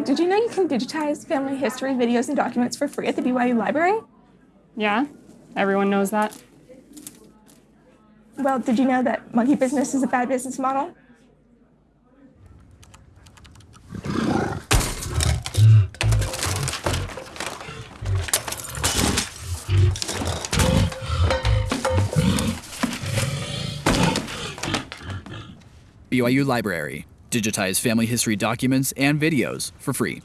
Hey, did you know you can digitize family history videos and documents for free at the BYU library? Yeah, everyone knows that. Well, did you know that monkey business is a bad business model? BYU Library. Digitize family history documents and videos for free.